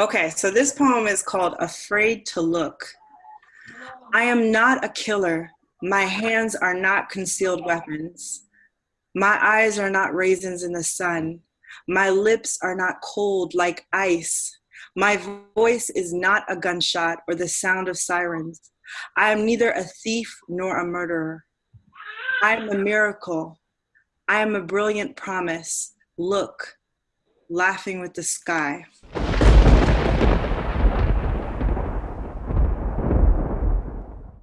Okay, so this poem is called Afraid to Look. I am not a killer. My hands are not concealed weapons. My eyes are not raisins in the sun. My lips are not cold like ice. My voice is not a gunshot or the sound of sirens. I am neither a thief nor a murderer. I am a miracle. I am a brilliant promise. Look, laughing with the sky.